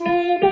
small.